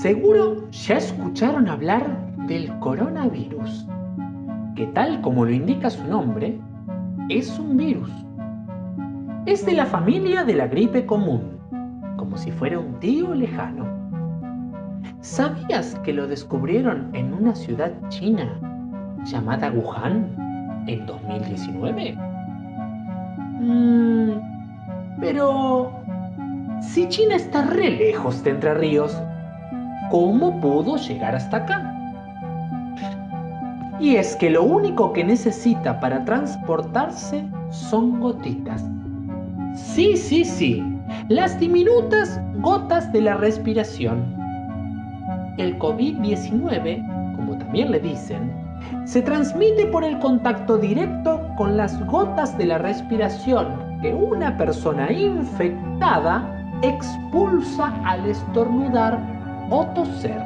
Seguro ya escucharon hablar del coronavirus, que tal como lo indica su nombre, es un virus. Es de la familia de la gripe común, como si fuera un tío lejano. ¿Sabías que lo descubrieron en una ciudad china llamada Wuhan en 2019? Mm, pero si China está re lejos de Entre Ríos, ¿cómo pudo llegar hasta acá? Y es que lo único que necesita para transportarse son gotitas. Sí, sí, sí, las diminutas gotas de la respiración. El COVID-19, como también le dicen, se transmite por el contacto directo con las gotas de la respiración que una persona infectada expulsa al estornudar o toser.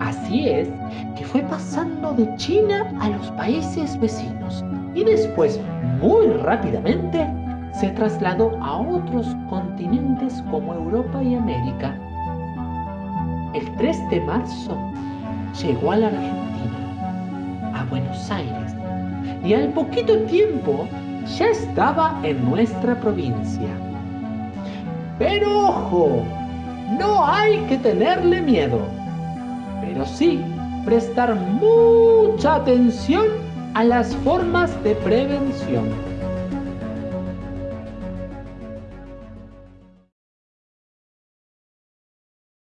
Así es que fue pasando de China a los países vecinos y después, muy rápidamente, se trasladó a otros continentes como Europa y América. El 3 de marzo llegó a la Argentina, a Buenos Aires, y al poquito tiempo ya estaba en nuestra provincia. Pero ojo, no hay que tenerle miedo, pero sí prestar mucha atención a las formas de prevención.